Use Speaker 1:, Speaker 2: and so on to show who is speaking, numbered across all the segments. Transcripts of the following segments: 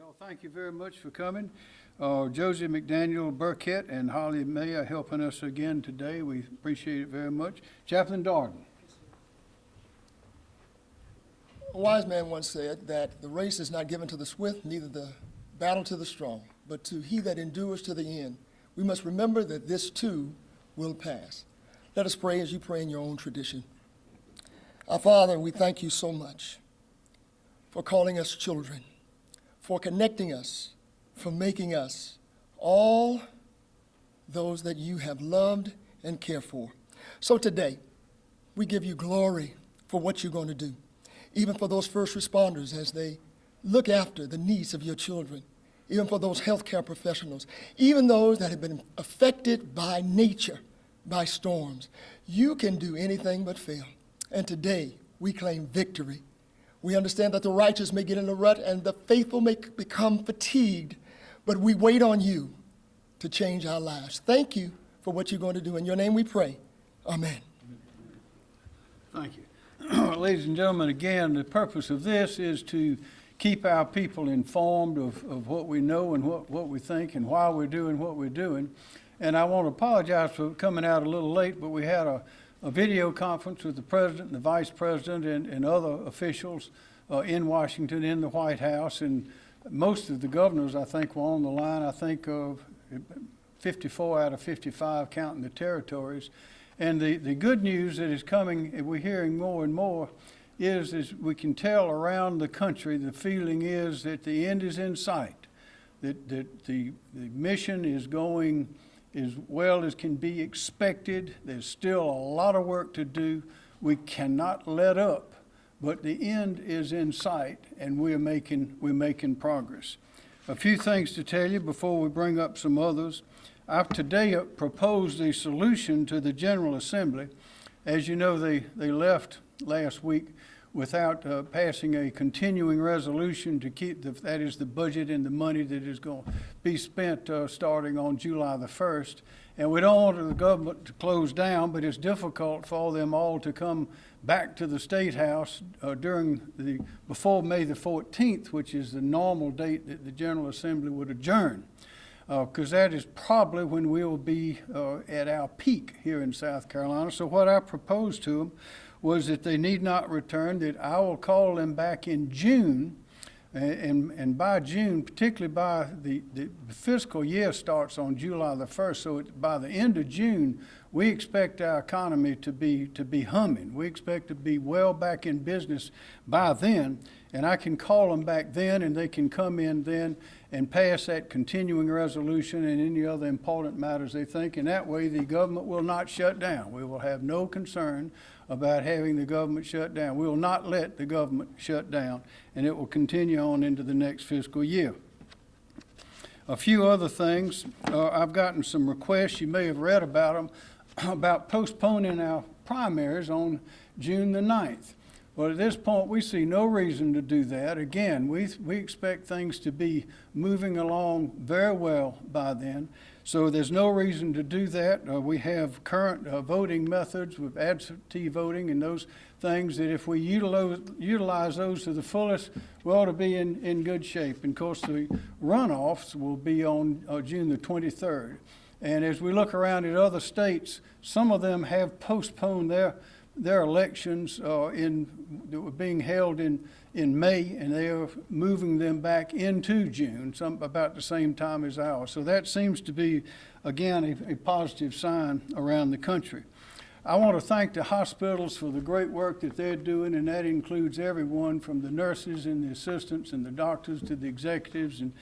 Speaker 1: Y'all, thank you very much for coming. Uh, Josie McDaniel Burkett and Holly May are helping us again today. We appreciate it very much. Chaplain Darden.
Speaker 2: A wise man once said that the race is not given to the swift, neither the battle to the strong, but to he that endures to the end. We must remember that this too will pass. Let us pray as you pray in your own tradition. Our Father, we thank you so much for calling us children, for connecting us, for making us all those that you have loved and cared for. So today, we give you glory for what you're going to do even for those first responders as they look after the needs of your children, even for those healthcare professionals, even those that have been affected by nature, by storms. You can do anything but fail. And today, we claim victory. We understand that the righteous may get in a rut and the faithful may become fatigued, but we wait on you to change our lives. Thank you for what you're going to do. In your name we pray. Amen.
Speaker 1: Thank you. Ladies and gentlemen, again, the purpose of this is to keep our people informed of, of what we know and what, what we think and why we're doing what we're doing. And I want to apologize for coming out a little late, but we had a, a video conference with the president and the vice president and, and other officials uh, in Washington, in the White House, and most of the governors, I think, were on the line. I think of 54 out of 55, counting the territories. And the, the good news that is coming, we're hearing more and more, is, is we can tell around the country the feeling is that the end is in sight, that, that the, the mission is going as well as can be expected. There's still a lot of work to do. We cannot let up, but the end is in sight, and we're making, we're making progress. A few things to tell you before we bring up some others. I've today proposed a solution to the General Assembly. As you know, they, they left last week without uh, passing a continuing resolution to keep the, that is the budget and the money that is going to be spent uh, starting on July the 1st. And we don't want the government to close down, but it's difficult for them all to come back to the State House uh, during the, before May the 14th, which is the normal date that the General Assembly would adjourn because uh, that is probably when we will be uh, at our peak here in South Carolina. So what I proposed to them was that they need not return, that I will call them back in June, and, and by June, particularly by the, the fiscal year starts on July the 1st, so it, by the end of June, we expect our economy to be, to be humming. We expect to be well back in business by then, and I can call them back then, and they can come in then and pass that continuing resolution and any other important matters they think. And that way, the government will not shut down. We will have no concern about having the government shut down. We will not let the government shut down, and it will continue on into the next fiscal year. A few other things. Uh, I've gotten some requests, you may have read about them, about postponing our primaries on June the 9th. Well, at this point, we see no reason to do that. Again, we, we expect things to be moving along very well by then. So there's no reason to do that. Uh, we have current uh, voting methods with absentee voting and those things that if we utilize, utilize those to the fullest, we ought to be in, in good shape. And of course, the runoffs will be on uh, June the 23rd. And as we look around at other states, some of them have postponed their their elections uh, in, that were being held in, in May, and they are moving them back into June, some, about the same time as ours. So that seems to be, again, a, a positive sign around the country. I want to thank the hospitals for the great work that they're doing, and that includes everyone from the nurses and the assistants and the doctors to the executives and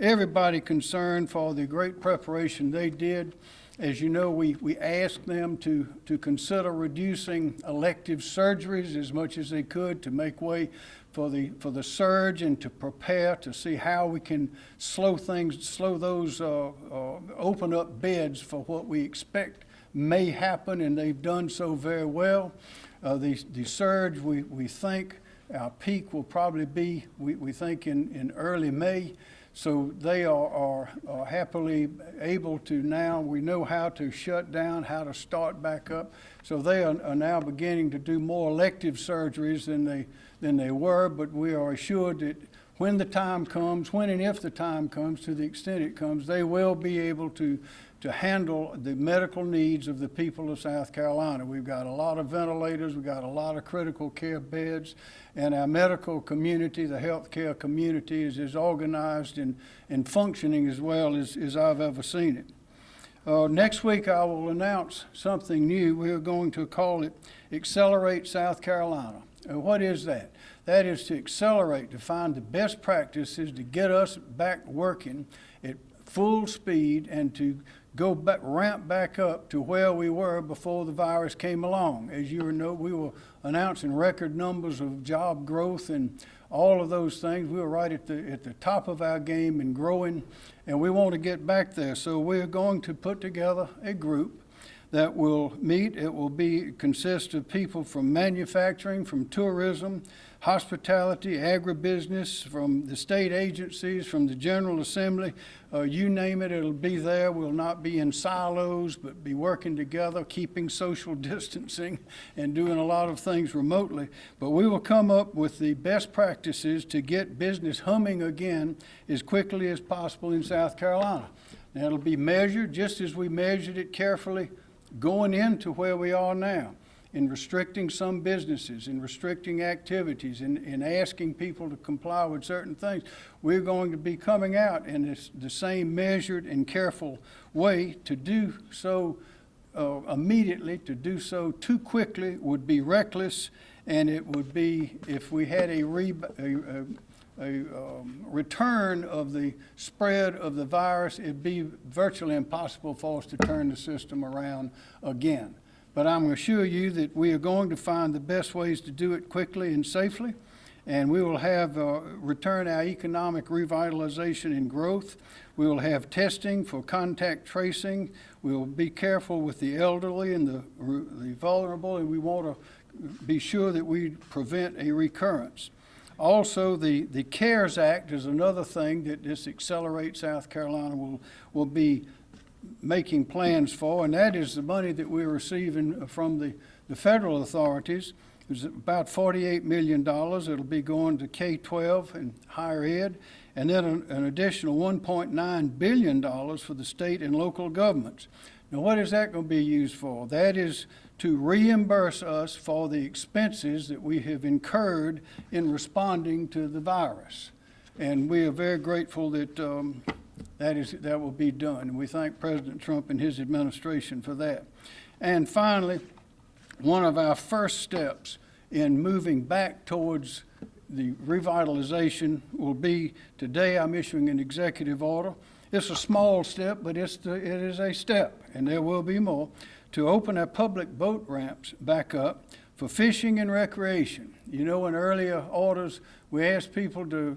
Speaker 1: everybody concerned for the great preparation they did. As you know, we, we asked them to, to consider reducing elective surgeries as much as they could to make way for the, for the surge and to prepare to see how we can slow things, slow those, uh, uh, open up beds for what we expect may happen, and they've done so very well. Uh, the, the surge, we, we think our peak will probably be, we, we think, in, in early May. So they are, are, are, happily able to now, we know how to shut down, how to start back up. So they are, are, now beginning to do more elective surgeries than they, than they were, but we are assured that when the time comes, when and if the time comes, to the extent it comes, they will be able to, to handle the medical needs of the people of South Carolina. We've got a lot of ventilators, we've got a lot of critical care beds, and our medical community, the healthcare community is as organized and, and functioning as well as, as I've ever seen it. Uh, next week, I will announce something new. We are going to call it Accelerate South Carolina. Uh, what is that? That is to accelerate, to find the best practices to get us back working full speed and to go back, ramp back up to where we were before the virus came along. As you know, we were announcing record numbers of job growth and all of those things. We were right at the, at the top of our game and growing, and we want to get back there. So we're going to put together a group that will meet. It will be consist of people from manufacturing, from tourism, hospitality, agribusiness, from the state agencies, from the General Assembly. Uh, you name it, it'll be there. We'll not be in silos, but be working together, keeping social distancing and doing a lot of things remotely. But we will come up with the best practices to get business humming again as quickly as possible in South Carolina. Now, it'll be measured just as we measured it carefully going into where we are now in restricting some businesses, in restricting activities, in, in asking people to comply with certain things, we're going to be coming out in this, the same measured and careful way. To do so uh, immediately, to do so too quickly would be reckless, and it would be, if we had a, re, a, a a um, return of the spread of the virus, it'd be virtually impossible for us to turn the system around again. But I'm assure you that we are going to find the best ways to do it quickly and safely, and we will have uh, return our economic revitalization and growth. We will have testing for contact tracing. We will be careful with the elderly and the, the vulnerable, and we want to be sure that we prevent a recurrence. Also, the, the CARES Act is another thing that this Accelerate South Carolina will, will be making plans for, and that is the money that we're receiving from the, the federal authorities. It's about $48 million. It'll be going to K-12 and higher ed, and then an, an additional $1.9 billion for the state and local governments. Now, what is that going to be used for? That is to reimburse us for the expenses that we have incurred in responding to the virus. And we are very grateful that um, that, is, that will be done. And we thank President Trump and his administration for that. And finally, one of our first steps in moving back towards the revitalization will be today I'm issuing an executive order. It's a small step, but it's the, it is a step, and there will be more to open our public boat ramps back up for fishing and recreation. You know, in earlier orders, we asked people to,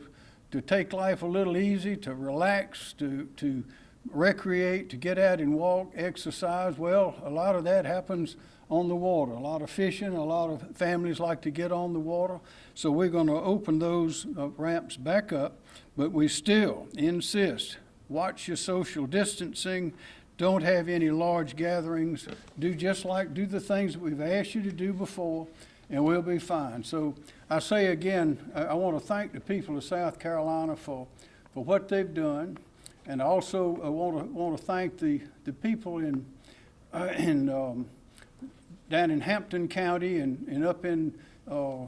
Speaker 1: to take life a little easy, to relax, to, to recreate, to get out and walk, exercise. Well, a lot of that happens on the water. A lot of fishing, a lot of families like to get on the water. So we're going to open those uh, ramps back up, but we still insist watch your social distancing, don't have any large gatherings. Do just like, do the things that we've asked you to do before, and we'll be fine. So I say again, I, want to thank the people of South Carolina for, for what they've done. And also I want to, want to thank the, the people in, uh, in, um, down in Hampton County and, and up in uh, uh,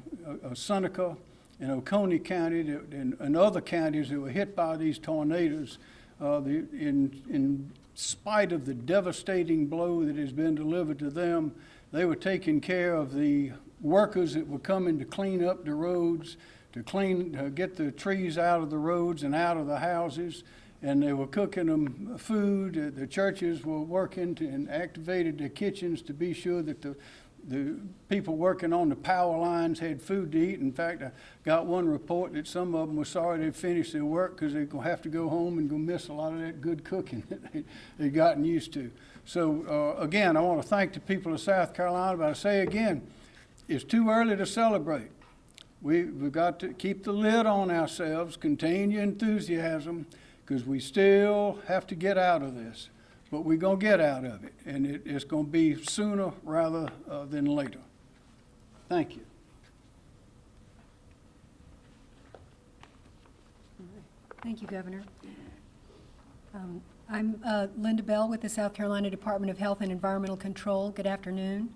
Speaker 1: Seneca and Oconee County that, and, and other counties that were hit by these tornadoes. Uh, the, in, in spite of the devastating blow that has been delivered to them, they were taking care of the workers that were coming to clean up the roads, to clean, to get the trees out of the roads and out of the houses, and they were cooking them food. The churches were working to, and activated the kitchens to be sure that the the people working on the power lines had food to eat. In fact, I got one report that some of them were sorry they'd finished their work because they're going to have to go home and go miss a lot of that good cooking that they, they'd gotten used to. So uh, again, I want to thank the people of South Carolina, but I say again, it's too early to celebrate. We, we've got to keep the lid on ourselves, contain your enthusiasm, because we still have to get out of this but we're going to get out of it, and it, it's going to be sooner rather uh, than later. Thank you.
Speaker 3: Thank you, Governor. Um, I'm uh, Linda Bell with the South Carolina Department of Health and Environmental Control. Good afternoon.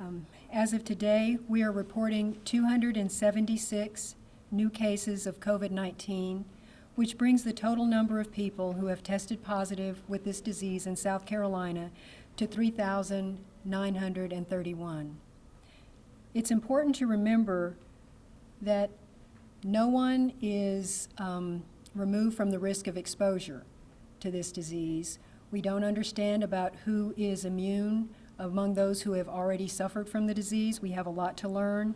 Speaker 3: Um, As of today, we are reporting 276 new cases of COVID-19, which brings the total number of people who have tested positive with this disease in South Carolina to 3,931. It's important to remember that no one is um, removed from the risk of exposure to this disease. We don't understand about who is immune among those who have already suffered from the disease. We have a lot to learn,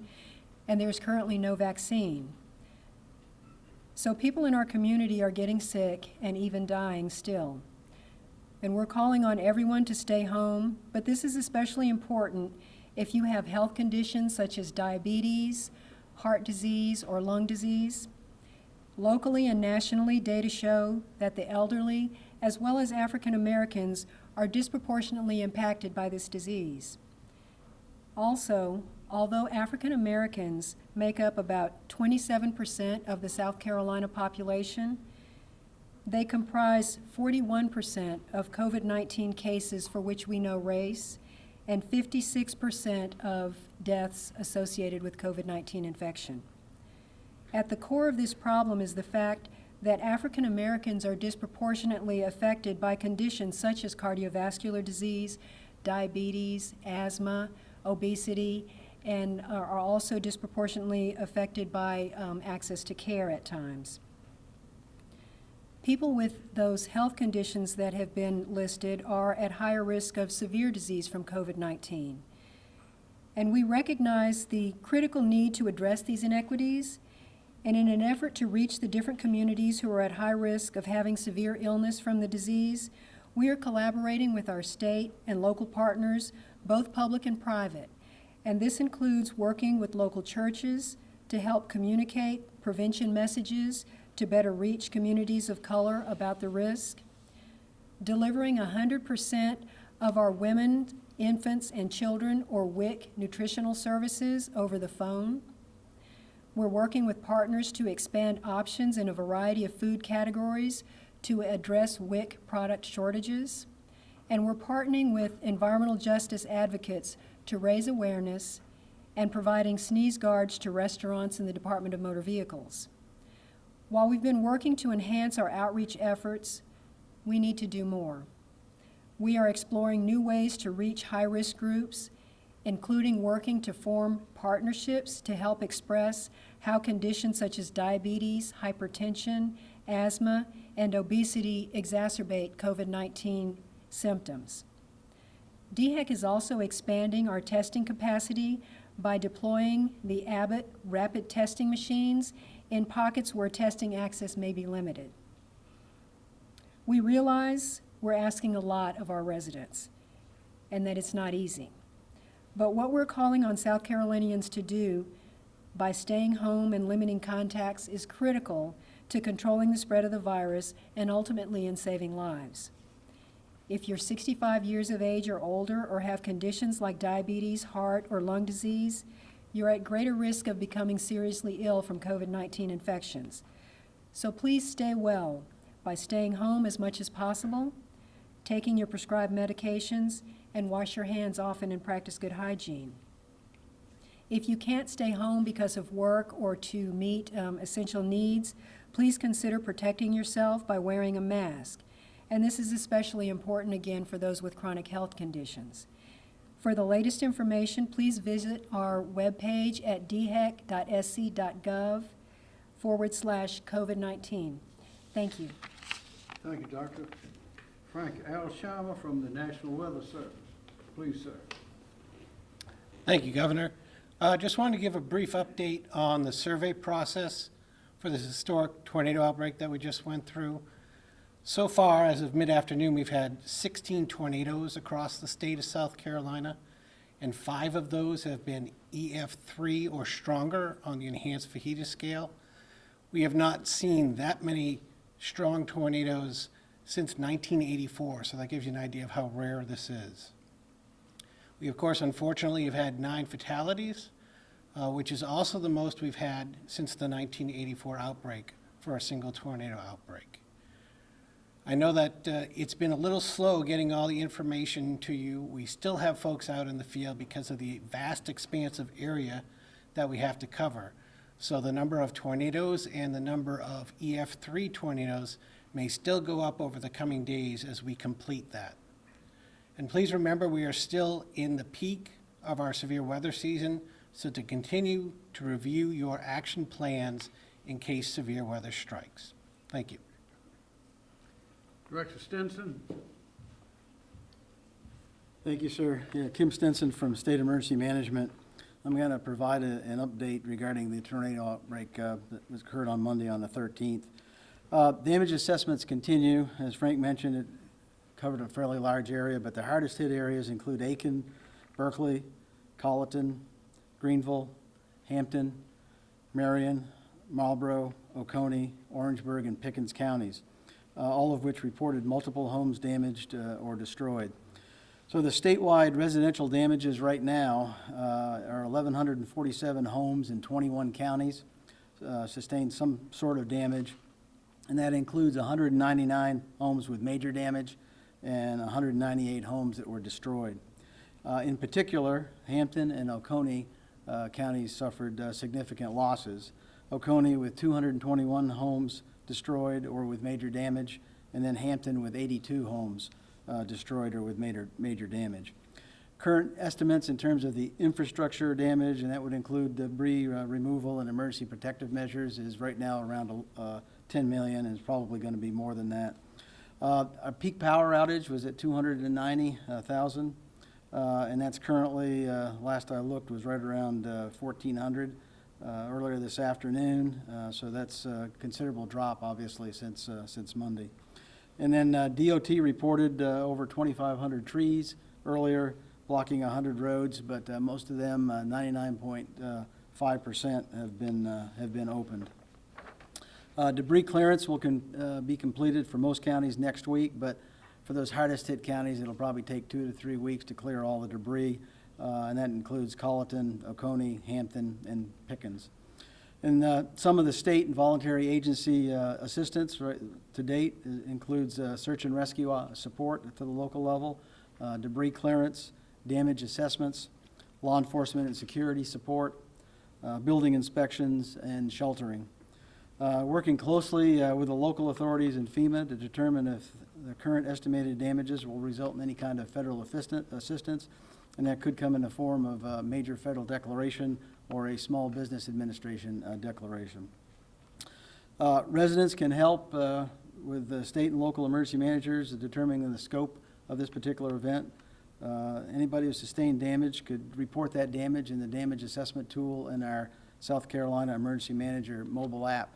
Speaker 3: and there's currently no vaccine. So people in our community are getting sick and even dying still. And we're calling on everyone to stay home, but this is especially important if you have health conditions such as diabetes, heart disease, or lung disease. Locally and nationally, data show that the elderly, as well as African Americans, are disproportionately impacted by this disease. Also, although African Americans make up about 27% of the South Carolina population, they comprise 41% of COVID-19 cases for which we know race and 56% of deaths associated with COVID-19 infection. At the core of this problem is the fact that African Americans are disproportionately affected by conditions such as cardiovascular disease, diabetes, asthma, obesity, and are also disproportionately affected by um, access to care at times. People with those health conditions that have been listed are at higher risk of severe disease from COVID-19. And we recognize the critical need to address these inequities, and in an effort to reach the different communities who are at high risk of having severe illness from the disease, we are collaborating with our state and local partners, both public and private. And this includes working with local churches to help communicate prevention messages to better reach communities of color about the risk, delivering 100% of our women, infants, and children, or WIC, nutritional services over the phone. We're working with partners to expand options in a variety of food categories to address WIC product shortages. And we're partnering with environmental justice advocates to raise awareness and providing sneeze guards to restaurants and the Department of Motor Vehicles. While we've been working to enhance our outreach efforts, we need to do more. We are exploring new ways to reach high-risk groups, including working to form partnerships to help express how conditions such as diabetes, hypertension, asthma, and obesity exacerbate COVID-19 symptoms. DHEC is also expanding our testing capacity by deploying the Abbott rapid testing machines in pockets where testing access may be limited. We realize we're asking a lot of our residents and that it's not easy. But what we're calling on South Carolinians to do by staying home and limiting contacts is critical to controlling the spread of the virus and ultimately in saving lives. If you're 65 years of age or older or have conditions like diabetes, heart, or lung disease, you're at greater risk of becoming seriously ill from COVID-19 infections. So please stay well by staying home as much as possible, taking your prescribed medications, and wash your hands often and practice good hygiene. If you can't stay home because of work or to meet um, essential needs, please consider protecting yourself by wearing a mask. And this is especially important again for those with chronic health conditions. For the latest information, please visit our webpage at dhec.sc.gov forward slash COVID-19. Thank you.
Speaker 1: Thank you, Doctor. Frank Alsheimer from the National Weather Service. Please, sir.
Speaker 4: Thank you, Governor. Uh, Just wanted to give a brief update on the survey process for this historic tornado outbreak that we just went through. So far, as of mid-afternoon, we've had 16 tornadoes across the state of South Carolina, and five of those have been EF3 or stronger on the enhanced Fujita scale. We have not seen that many strong tornadoes since 1984, so that gives you an idea of how rare this is. We, of course, unfortunately, have had nine fatalities, uh, which is also the most we've had since the 1984 outbreak, for a single tornado outbreak. I know that uh, it's been a little slow getting all the information to you. We still have folks out in the field because of the vast expanse of area that we have to cover. So the number of tornadoes and the number of EF3 tornadoes may still go up over the coming days as we complete that. And please remember, we are still in the peak of our severe weather season, so to continue to review your action plans in case severe weather strikes. Thank you.
Speaker 1: Director Stenson?
Speaker 5: Thank you, sir. Yeah, Kim Stenson from State Emergency Management. I'm going to provide a- an update regarding the tornado outbreak uh, that was occurred on Monday on the 13th. Uh, Damage assessments continue. As Frank mentioned, it covered a fairly large area, but the hardest hit areas include Aiken, Berkeley, Colleton, Greenville, Hampton, Marion, Marlboro, Oconee, Orangeburg, and Pickens counties, uh, all of which reported multiple homes damaged uh, or destroyed. So the statewide residential damages right now uh, are 1,147 homes in 21 counties uh, sustained some sort of damage, and that includes 199 homes with major damage and 198 homes that were destroyed. Uh, In particular, Hampton and Oconee uh, counties suffered uh, significant losses. Oconee with 221 homes destroyed or with major damage, and then Hampton with 82 homes uh, destroyed or with major, major damage. Current estimates in terms of the infrastructure damage, and that would include debris uh, removal and emergency protective measures, is right now around uh, 10 million, and it's probably going to be more than that. Uh, Our peak power outage was at 290,000, uh, and that's currently, uh, last I looked, was right around uh, 1,400 uh, earlier this afternoon, so that's a considerable drop, obviously, since, since Monday. And then DOT reported over 2,500 trees earlier, blocking 100 roads, but most of them, uh, 99.5%, have been, have been opened. Uh, Debris clearance will uh, be completed for most counties next week, but for those hardest hit counties, it'll probably take two to three weeks to clear all the debris, uh, and that includes Colleton, Oconee, Hampton, and Pickens. And uh, some of the state and voluntary agency uh, assistance right, to date includes uh, search and rescue support to the local level, debris clearance, damage assessments, law enforcement and security support, building inspections, and sheltering. Uh, Working closely uh, with the local authorities and FEMA to determine if the current estimated damages will result in any kind of federal assistance, and that could come in the form of a major federal declaration or a small business administration uh, declaration. Uh, Residents can help uh, with the state and local emergency managers determining the scope of this particular event. Uh, Anybody who sustained damage could report that damage in the damage assessment tool in our South Carolina Emergency Manager mobile app.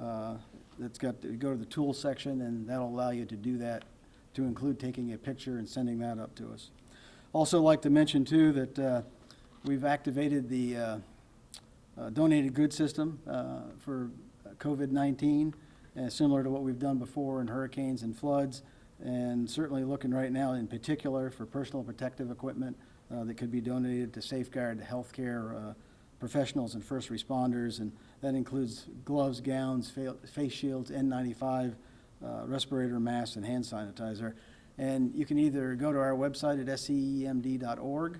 Speaker 5: Uh, That's got, to go to the tools section, and that'll allow you to do that, to include taking a picture and sending that up to us. Also like to mention too that uh, we've activated the uh, uh, donated goods system uh, for COVID-19, uh, similar to what we've done before in hurricanes and floods, and certainly looking right now in particular for personal protective equipment that could be donated to safeguard healthcare professionals and first responders, and that includes gloves, gowns, fa- face shields, N95, uh, respirator masks, and hand sanitizer. And you can either go to our website at scemd.org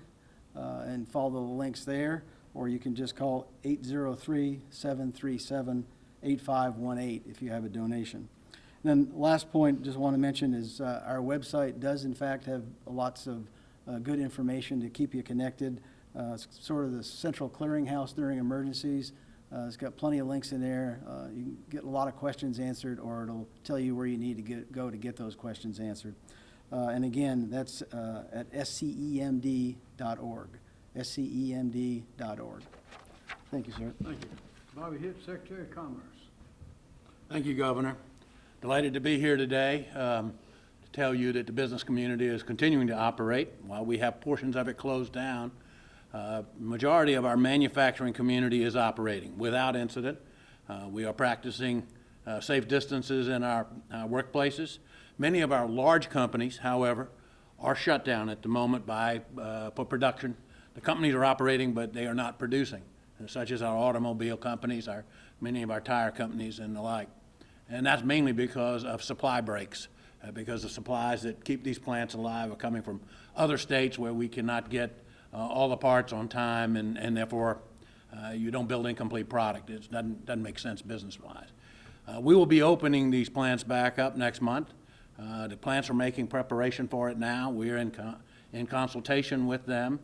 Speaker 5: uh, and follow the links there, or you can just call 803-737-8518 if you have a donation. And then last point, just want to mention is uh, our website does in fact have lots of uh, good information to keep you connected. Uh, It's sort of the central clearinghouse during emergencies. Uh, It's got plenty of links in there. Uh, You can get a lot of questions answered, or it'll tell you where you need to get, go to get those questions answered. Uh, And again, that's uh, at E scemd.org, scemd.org. Thank you, sir.
Speaker 1: Thank you. Bobby Hitt, Secretary of Commerce.
Speaker 6: Thank you, Governor. Delighted to be here today um, to tell you that the business community is continuing to operate. While we have portions of it closed down, uh, majority of our manufacturing community is operating without incident. Uh, We are practicing uh, safe distances in our uh, workplaces. Many of our large companies, however, are shut down at the moment by, uh, for production. The companies are operating, but they are not producing, such as our automobile companies, our, many of our tire companies and the like. And that's mainly because of supply breaks, uh, because the supplies that keep these plants alive are coming from other states where we cannot get uh, all the parts on time, and, and therefore, uh, you don't build incomplete product. It doesn't, doesn't make sense business-wise. Uh, We will be opening these plants back up next month. Uh, The plants are making preparation for it now. We are in, co- in consultation with them.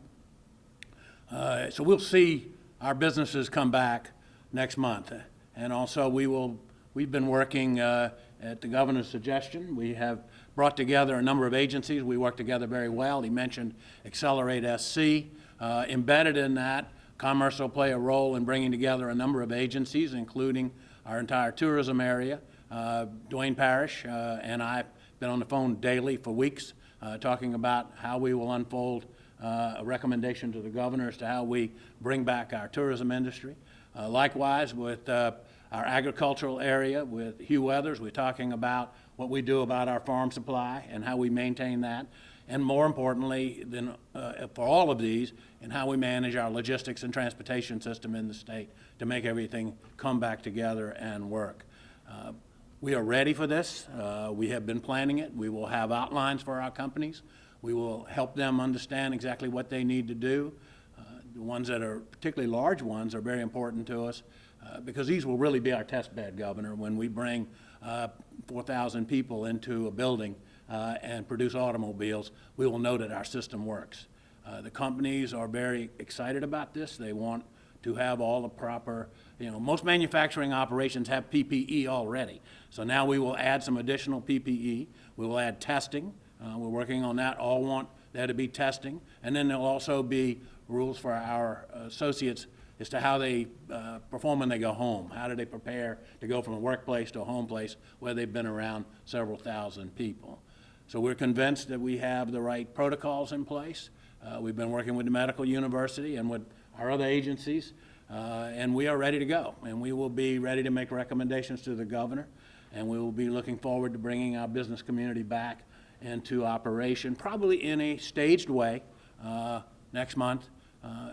Speaker 6: Uh, So we'll see our businesses come back next month. And also, we will, we've been working uh, at the governor's suggestion. We have brought together a number of agencies. We work together very well. He mentioned Accelerate SC. Uh, Embedded in that, Commerce will play a role in bringing together a number of agencies, including our entire tourism area. Uh, Duane Parrish uh, and I have been on the phone daily for weeks, uh, talking about how we will unfold uh, a recommendation to the governor as to how we bring back our tourism industry. Uh, Likewise, with our agricultural area, with Hugh Weathers, we're talking about what we do about our farm supply and how we maintain that. And more importantly than, uh, for all of these, and how we manage our logistics and transportation system in the state to make everything come back together and work. Uh, We are ready for this. Uh, We have been planning it. We will have outlines for our companies. We will help them understand exactly what they need to do. Uh, The ones that are, particularly large ones, are very important to us, uh, because these will really be our test bed, Governor, when we bring uh, 4,000 people into a building uh, and produce automobiles, we will know that our system works. Uh, The companies are very excited about this. They want to have all the proper, you know, most manufacturing operations have PPE already. So now we will add some additional PPE. We will add testing. Uh, We're working on that. All want there to be testing. And then there'll also be rules for our associates as to how they uh, perform when they go home. How do they prepare to go from a workplace to a home place where they've been around several thousand people? So we're convinced that we have the right protocols in place. Uh, We've been working with the medical university and with our other agencies, uh, and we are ready to go. And we will be ready to make recommendations to the governor, and we will be looking forward to bringing our business community back into operation, probably in a staged way, uh, next month, uh,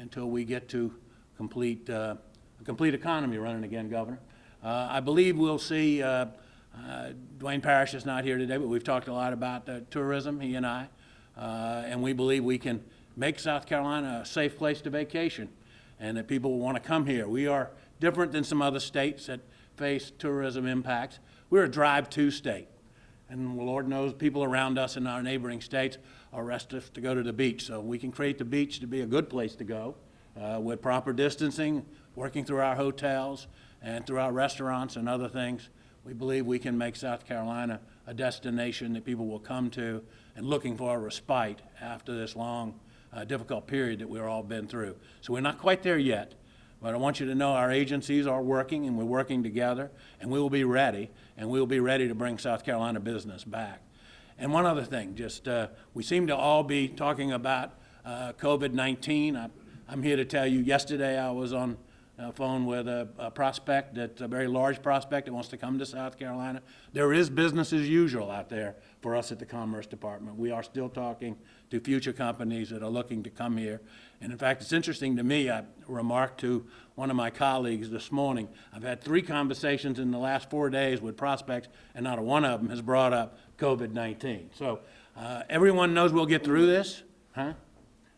Speaker 6: until we get to complete, uh, a complete economy running again, Governor. Uh, I believe we'll see, uh, Duane Parrish is not here today, but we've talked a lot about tourism, he and I, and we believe we can make South Carolina a safe place to vacation, and that people will want to come here. We are different than some other states that face tourism impacts. We're a drive-to state. And Lord knows people around us in our neighboring states are restive to go to the beach. So we can create the beach to be a good place to go uh, with proper distancing, working through our hotels and through our restaurants and other things. We believe we can make South Carolina a destination that people will come to and looking for a respite after this long, uh, difficult period that we've all been through. So we're not quite there yet. But I want you to know our agencies are working, and we're working together, and we will be ready, and we will be ready to bring South Carolina business back. And one other thing, just, uh, we seem to all be talking about uh, COVID-19. I- I'm here to tell you, yesterday I was on a phone with a a prospect, that's a very large prospect that wants to come to South Carolina. There is business as usual out there for us at the Commerce Department. We are still talking to future companies that are looking to come here. And in fact, it's interesting to me, I remarked to one of my colleagues this morning, I've had three conversations in the last four days with prospects, and not a one of them has brought up COVID-19. So uh, everyone knows we'll get through this, huh?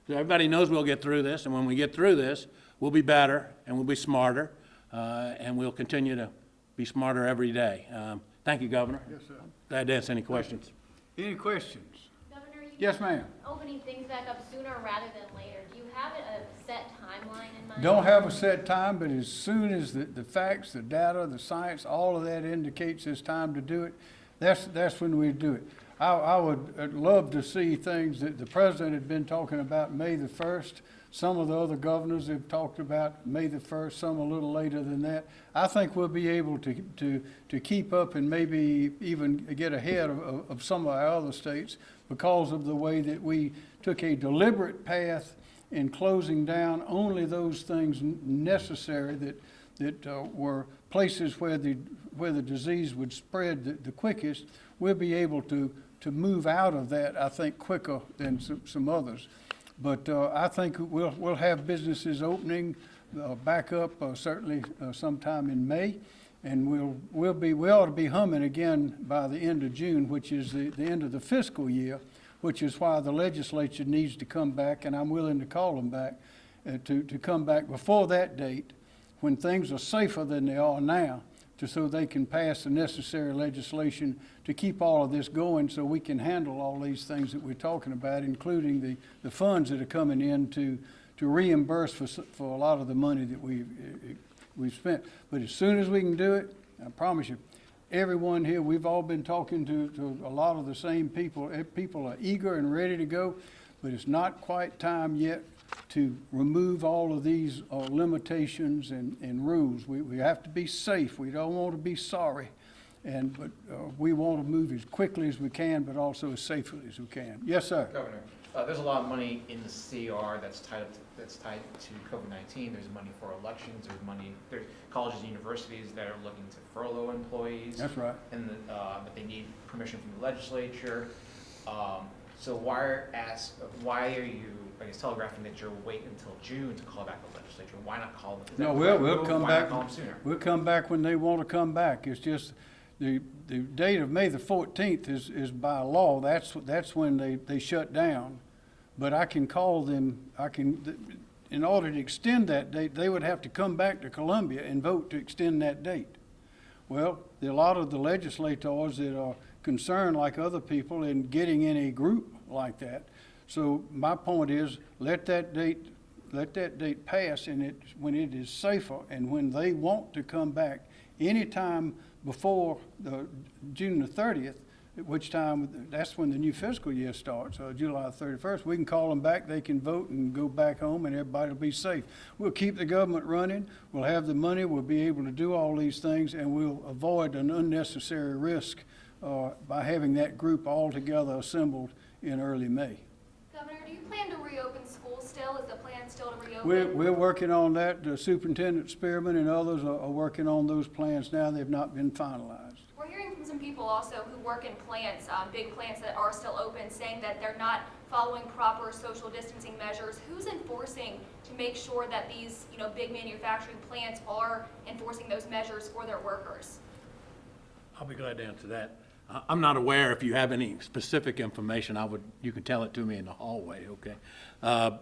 Speaker 6: So everybody knows we'll get through this, and when we get through this, we'll be better, and we'll be smarter, uh, and we'll continue to be smarter every day. Um, Thank you, Governor.
Speaker 1: Yes, sir.
Speaker 6: Glad to answer any questions.
Speaker 1: Any questions?
Speaker 7: Governor, you
Speaker 1: Yes, ma'am.
Speaker 7: opening things back up sooner rather than later. Do you have a set timeline in mind?
Speaker 1: Don't have a set time, but as soon as the, the facts, the data, the science, all of that indicates it's time to do it, that's, that's when we do it. I, I would love to see things that the president had been talking about May the first. Some of the other governors have talked about May the first, some a little later than that. I think we'll be able to, to, to keep up and maybe even get ahead of- of some of our other states because of the way that we took a deliberate path in closing down only those things necessary that, that uh, were places where the, where the disease would spread the, the quickest, we'll be able to, to move out of that, I think, quicker than some, some others. But uh, I think we'll, we'll have businesses opening uh, back up uh, certainly uh, sometime in May. And we'll, we'll be, we ought to be humming again by the end of June, which is the, the end of the fiscal year, which is why the legislature needs to come back, and I'm willing to call them back, uh, to, to come back before that date, when things are safer than they are now, to, so they can pass the necessary legislation to keep all of this going, so we can handle all these things that we're talking about, including the, the funds that are coming in to, to reimburse for, for a lot of the money that we've, uh, we've spent. But as soon as we can do it, I promise you, everyone here, we've all been talking to, to a lot of the same people. Eh, People are eager and ready to go, but it's not quite time yet to remove all of these uh, limitations and, and rules. We, we have to be safe. We don't want to be sorry. And, but uh, we want to move as quickly as we can, but also as safely as we can. Yes, sir.
Speaker 8: Governor, uh, there's a lot of money in the CR that's tied, to- that's tied to COVID-19. There's money for elections, there's money, there's colleges and universities that are looking to furlough employees.
Speaker 1: That's right.
Speaker 8: And, the, uh, but they need permission from the legislature. Um, so why are, ask, why are you, I guess telegraphing that you're waiting until June to call back the legislature? Why not call them?
Speaker 1: No, we'll, we'll come back.
Speaker 8: call them sooner?
Speaker 1: We'll come back when they want to come back. It's just, the, the date of May the fourteenth is, is by law. That's, that's when they, they shut down. But I can call them, I can, in order to extend that date, they would have to come back to Columbia and vote to extend that date. Well, a lot of the legislators that are concerned, like other people, in getting in a group like that. So my point is, let that date, let that date pass, and it, when it is safer, and when they want to come back anytime before the June the thirtieth, at which time, that's when the new fiscal year starts, uh, July thirty-first, we can call them back, they can vote and go back home, and everybody will be safe. We'll keep the government running, we'll have the money, we'll be able to do all these things, and we'll avoid an unnecessary risk, uh, by having that group all together assembled in early May.
Speaker 7: Governor, do you plan to reopen schools still? Is the plan still to reopen?
Speaker 1: We're, we're working on that, the Superintendent Spearman and others are, are working on those plans now, they've not been finalized.
Speaker 7: We're hearing from some people also who work in plants, um, big plants that are still open, saying that they're not following proper social distancing measures. Who's enforcing to make sure that these, you know, big manufacturing plants are enforcing those measures for their workers?
Speaker 6: I'll be glad to answer that. I- I'm not aware, if you have any specific information, I would, you can tell it to me in the hallway, okay? Uh,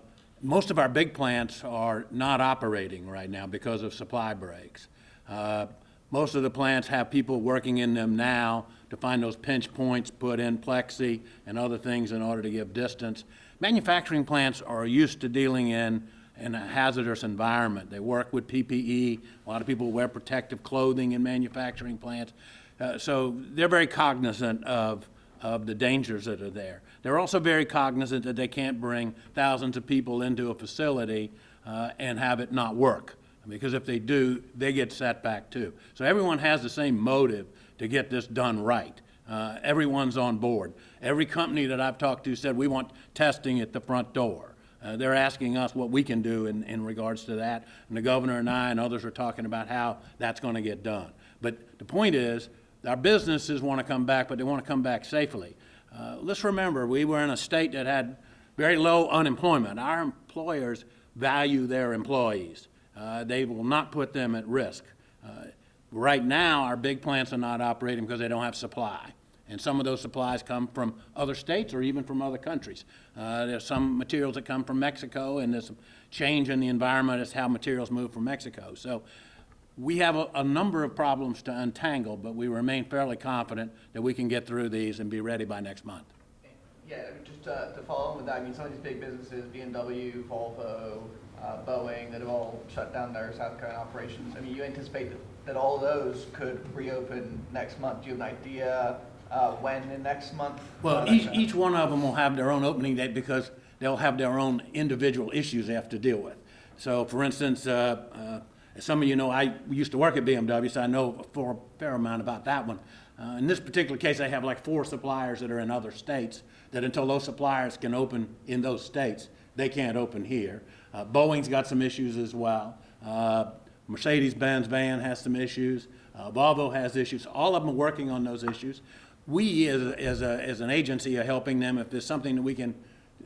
Speaker 6: Most of our big plants are not operating right now because of supply breaks. Uh, Most of the plants have people working in them now to find those pinch points, put in plexi and other things in order to give distance. Manufacturing plants are used to dealing in in a hazardous environment. They work with PPE. A lot of people wear protective clothing in manufacturing plants. Uh, so they're very cognizant of, of the dangers that are there. They're also very cognizant that they can't bring thousands of people into a facility uh, and have it not work. Because if they do, they get set back too. So everyone has the same motive to get this done right. Uh, everyone's on board. Every company that I've talked to said, we want testing at the front door. Uh, they're asking us what we can do in, in regards to that, and the governor and I and others are talking about how that's going to get done. But the point is, our businesses want to come back, but they want to come back safely. Uh, let's remember, we were in a state that had very low unemployment. Our employers value their employees. Uh, they will not put them at risk. Uh, right now, our big plants are not operating because they don't have supply. And some of those supplies come from other states or even from other countries. Uh, there's some materials that come from Mexico, and there's some change in the environment as how materials move from Mexico. So we have a, a number of problems to untangle, but we remain fairly confident that we can get through these and be ready by next month.
Speaker 9: Yeah, just uh, to follow on with that, I mean, some of these big businesses, BMW, Volvo, uh, Boeing, that have all shut down their South Carolina operations. I mean, you anticipate that, that all of those could reopen next month. Do you have an idea uh, when in next month?
Speaker 6: Well, each, each one of them will have their own opening date because they'll have their own individual issues they have to deal with. So, for instance, uh, uh, some of you know, I used to work at BMW, so I know a fair amount about that one. Uh, In this particular case, they have like four suppliers that are in other states, that until those suppliers can open in those states, they can't open here. Uh, Boeing's got some issues as well. Uh, Mercedes-Benz van has some issues. Uh, Volvo has issues. All of them are working on those issues. We, as, as, a, as an agency, are helping them. If there's something that we can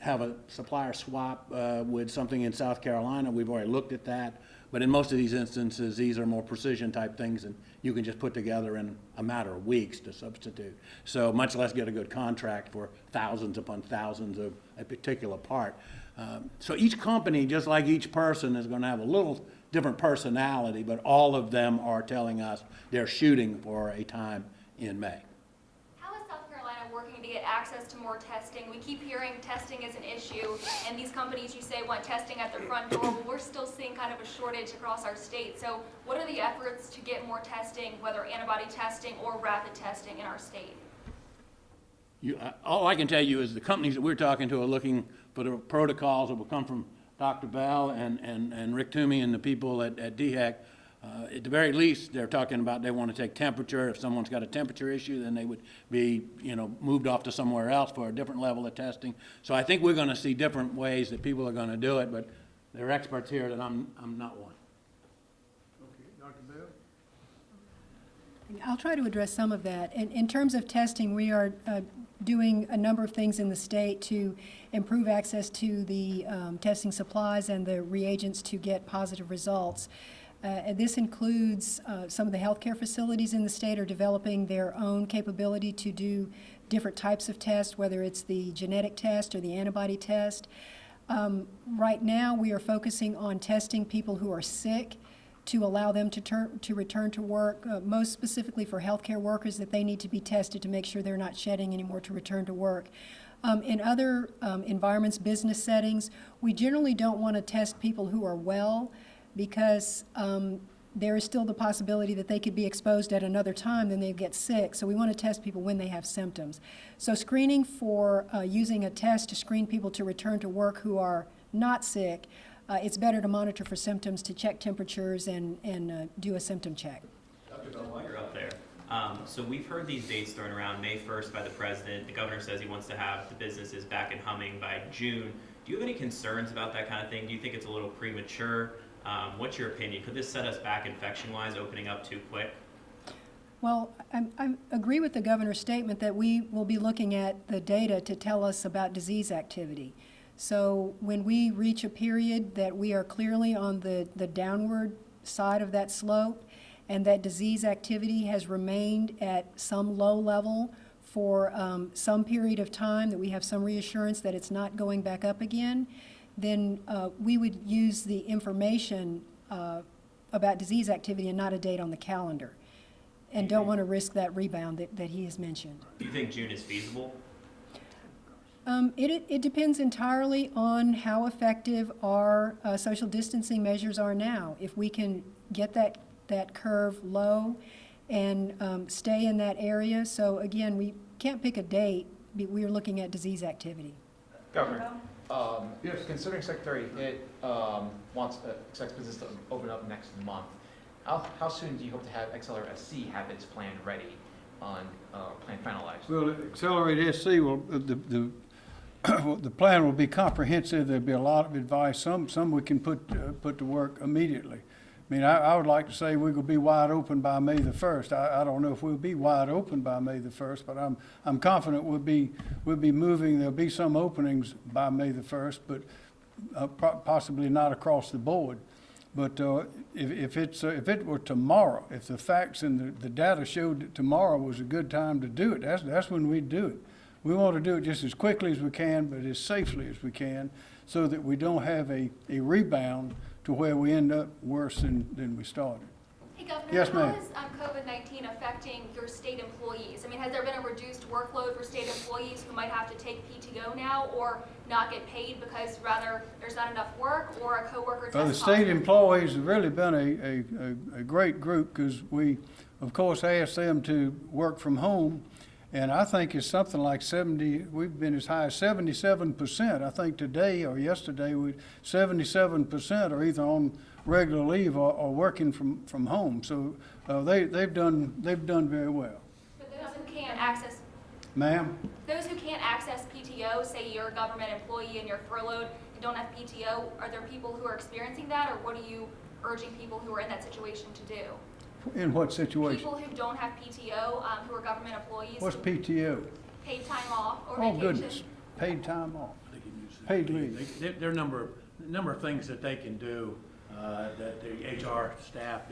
Speaker 6: have a supplier swap uh, with something in South Carolina, we've already looked at that. But in most of these instances, these are more precision type things and you can just put together in a matter of weeks to substitute. So much less get a good contract for thousands upon thousands of a particular part. Um, So each company, just like each person, is gonna have a little different personality, but all of them are telling us they're shooting for a time in May.
Speaker 7: How is South Carolina working to get access to more testing? We keep hearing testing is an issue, and these companies you say want testing at their front door, but we're still seeing kind of a shortage across our state. So what are the efforts to get more testing, whether antibody testing or rapid testing in our state?
Speaker 6: You, uh, all I can tell you is the companies that we're talking to are looking for the protocols that will come from Dr. Bell and, and, and Rick Toomey and the people at, at DHEC. Uh, at the very least, they're talking about they want to take temperature. If someone's got a temperature issue, then they would be, you know, moved off to somewhere else for a different level of testing. So I think we're going to see different ways that people are going to do it, but there are experts here that I'm, I'm not one.
Speaker 1: Okay, Dr. Bell?
Speaker 3: I'll try to address some of that. In, in terms of testing, we are uh, doing a number of things in the state to improve access to the um, testing supplies and the reagents to get positive results. Uh, and this includes uh, some of the healthcare facilities in the state are developing their own capability to do different types of tests, whether it's the genetic test or the antibody test. Um, right now, we are focusing on testing people who are sick to allow them to to return to work, uh, most specifically for healthcare workers, that they need to be tested to make sure they're not shedding anymore to return to work. Um, in other um, environments, business settings, we generally don't want to test people who are well because um, there is still the possibility that they could be exposed at another time, then they get sick. So we want to test people when they have symptoms. So screening for uh, using a test to screen people to return to work who are not sick, uh, it's better to monitor for symptoms, to check temperatures, and, and uh, do a symptom check.
Speaker 10: Dr. Bell, while you're up there, um, so we've heard these dates thrown around, May 1st by the president. The governor says he wants to have the businesses back and humming by June. Do you have any concerns about that kind of thing? Do you think it's a little premature? Um, what's your opinion? Could this set us back infection-wise, opening up too quick?
Speaker 3: Well, I, I agree with the governor's statement that we will be looking at the data to tell us about disease activity. So when we reach a period that we are clearly on the, the downward side of that slope and that disease activity has remained at some low level for um, some period of time, that we have some reassurance that it's not going back up again, then uh, we would use the information uh, about disease activity and not a date on the calendar. And don't want to risk that rebound that, that he has mentioned.
Speaker 10: Do you think June is feasible?
Speaker 3: Um, it, it- it depends entirely on how effective our uh, social distancing measures are now. If we can get that, that curve low and um, stay in that area. So again, we can't pick a date, we are looking at disease activity.
Speaker 8: Governor, um, considering Secretary Hitt, um, wants, uh, expects business to open up next month, how, how soon do you hope to have Accelerate SC have its plan ready on, uh, plan finalized?
Speaker 1: Well, Accelerate SC will, the, the, the plan will be comprehensive, there'll be a lot of advice, some, some we can put, uh, put to work immediately. I mean, I, I would like to say we're gonna be wide open by May the first. I, I don't know if we'll be wide open by May the first, but I'm, I'm confident we'll be, we'll be moving, there'll be some openings by May the first, but uh, possibly not across the board. But uh, if, if it's, uh, if it were tomorrow, if the facts and the, the data showed that tomorrow was a good time to do it, that's, that's when we'd do it. We want to do it just as quickly as we can, but as safely as we can, so that we don't have a, a rebound to where we end up worse than, than we started.
Speaker 7: Hey, Governor,
Speaker 1: Yes,
Speaker 7: how
Speaker 1: ma'am.
Speaker 7: is um, COVID-19 affecting your state employees? I mean, has there been a reduced workload for state employees who might have to take PTO now or not get paid because rather there's not enough work or a coworker
Speaker 1: Well, the
Speaker 7: positive?
Speaker 1: state employees have really been a, a, a, a great group, because we, of course, asked them to work from home. And I think it's something like seventy, we've been as high as seventy-seven percent. I think today or yesterday, we, seventy-seven percent are either on regular leave or, or working from, from home. So, uh, they, they've done, they've done very well.
Speaker 7: For those who can't access,
Speaker 1: Ma'am?
Speaker 7: those who can't access PTO, say you're a government employee and you're furloughed and don't have PTO, are there people who are experiencing that or what are you urging people who are in that situation to do?
Speaker 1: In what situation?
Speaker 7: People who don't have PTO, um, who are government employees,
Speaker 1: What's PTO?
Speaker 7: paid time off or
Speaker 1: Oh,
Speaker 7: vacation.
Speaker 1: goodness, paid time off. Paid leave.
Speaker 6: They- There, there are a number, of- number of things that they can do. Uh, That the HR staff,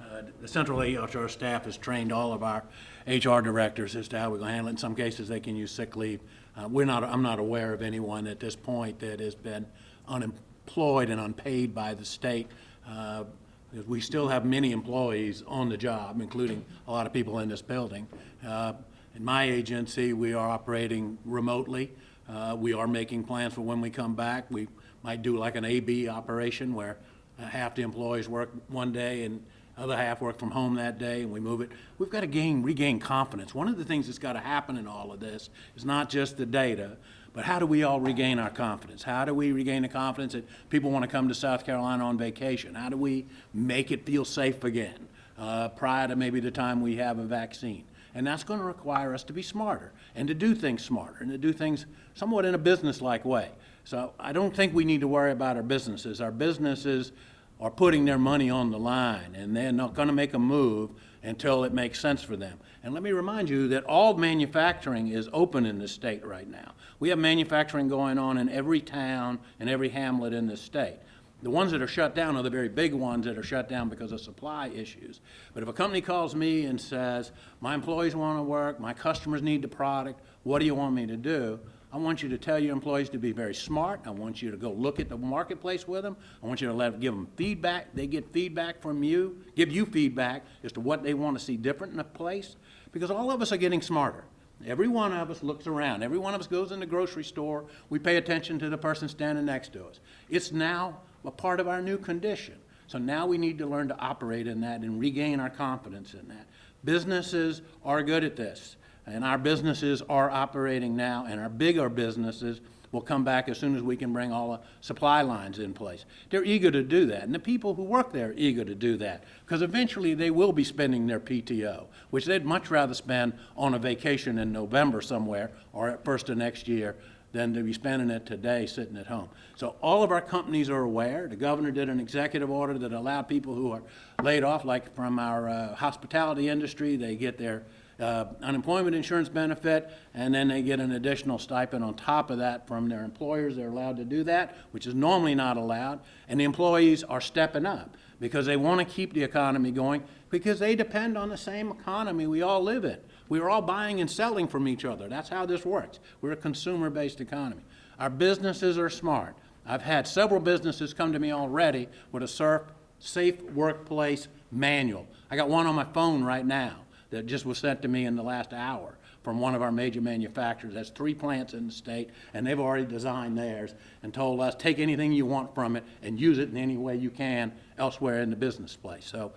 Speaker 6: uh, the central HR staff has trained all of our HR directors as to how we're going to handle it. In some cases, they can use sick leave. Uh, We're not, I'm not aware of anyone at this point that has been unemployed and unpaid by the state. uh, because We still have many employees on the job, including a lot of people in this building. Uh, In my agency, we are operating remotely. Uh, We are making plans for when we come back. We might do like an AB operation where uh, half the employees work one day and other half work from home that day, and we move it. We've got to gain, regain confidence. One of the things that's got to happen in all of this is not just the data, but how do we all regain our confidence? How do we regain the confidence that people want to come to South Carolina on vacation? How do we make it feel safe again uh, prior to maybe the time we have a vaccine? And that's going to require us to be smarter and to do things smarter and to do things somewhat in a business-like way. So I don't think we need to worry about our businesses. Our businesses are putting their money on the line, and they're not going to make a move until it makes sense for them. And let me remind you that all manufacturing is open in this state right now. We have manufacturing going on in every town and every hamlet in this state. The ones that are shut down are the very big ones that are shut down because of supply issues. But if a company calls me and says, my employees want to work, my customers need the product, what do you want me to do? I want you to tell your employees to be very smart. I want you to go look at the marketplace with them. I want you to let, give them feedback. They get feedback from you, give you feedback as to what they want to see different in a place. Because all of us are getting smarter. Every one of us looks around. Every one of us goes in the grocery store. We pay attention to the person standing next to us. It's now a part of our new condition. So now we need to learn to operate in that and regain our confidence in that. Businesses are good at this. And our businesses are operating now, and our bigger businesses will come back as soon as we can bring all the supply lines in place. They're eager to do that, and the people who work there are eager to do that, because eventually they will be spending their PTO, which they'd much rather spend on a vacation in November somewhere or at first of next year than to be spending it today sitting at home. So all of our companies are aware. The governor did an executive order that allowed people who are laid off, like from our uh, hospitality industry, they get their uh, unemployment insurance benefit, and then they get an additional stipend on top of that from their employers. They're allowed to do that, which is normally not allowed. And the employees are stepping up because they want to keep the economy going because they depend on the same economy we all live in. We're all buying and selling from each other. That's how this works. We're a consumer-based economy. Our businesses are smart. I've had several businesses come to me already with a safe workplace manual. I got one on my phone right now that just was sent to me in the last hour from one of our major manufacturers. That's three plants in the state, and they've already designed theirs and told us, take anything you want from it and use it in any way you can elsewhere in the business place. So